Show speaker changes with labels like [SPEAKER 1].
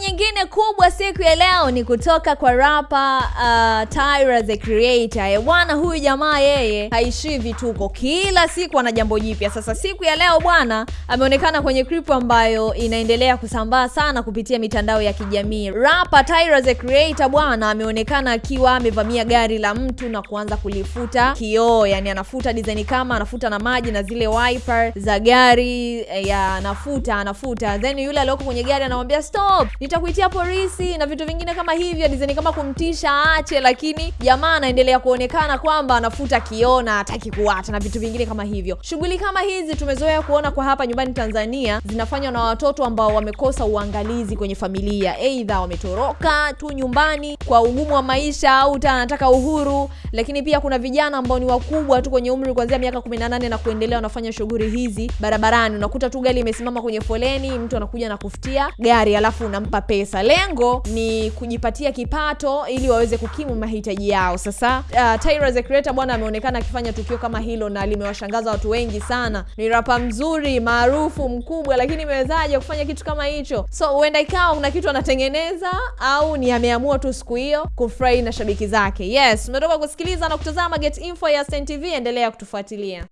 [SPEAKER 1] nyingine kubwa siku ya leo ni kutoka kwa rapa uh, Tyra the Creator. Eh, bwana huyu jamaa yeye haishii vituko, kila siku ana jambo jipya. Sasa siku ya leo bwana ameonekana kwenye clip ambayo inaendelea kusambaa sana kupitia mitandao ya kijamii. Rapa Tyra the Creator bwana ameonekana akiwa amevamia gari la mtu na kuanza kulifuta kioo, yani anafuta design kama anafuta na maji na zile wiper za gari eh, ya anafuta anafuta, then yule aliyoko kwenye gari anamwambia stop, nitakuitia polisi na vitu vingine kama hivyo, design kama kumtisha aache, lakini jamaa anaendelea kuonekana kwamba anafuta kiona, hataki kuacha na vitu vingine kama hivyo. Shughuli kama hizi tumezoea kuona kwa hapa nyumbani Tanzania, zinafanywa na watoto ambao wamekosa uangalizi kwenye familia, aidha wametoroka tu nyumbani kwa ugumu wa maisha au ta anataka uhuru, lakini pia kuna vijana ambao ni wakubwa tu kwenye umri kuanzia miaka 18 na kuendelea, wanafanya shughuli hizi barabarani. Unakuta tu gari imesimama kwenye foleni, mtu anakuja na kufutia gari alafu unampa pesa. Lengo ni kujipatia kipato ili waweze kukimu mahitaji yao. Sasa uh, Tyra the Creator bwana ameonekana akifanya tukio kama hilo na limewashangaza watu wengi sana. Ni rapa mzuri maarufu mkubwa, lakini imewezaje kufanya kitu kama hicho? So huenda ikawa kuna kitu anatengeneza au ni ameamua tu siku hiyo kufurahi na shabiki zake. Yes, umetoka kusikiliza na kutazama Get Info ya Stein TV, endelea kutufuatilia.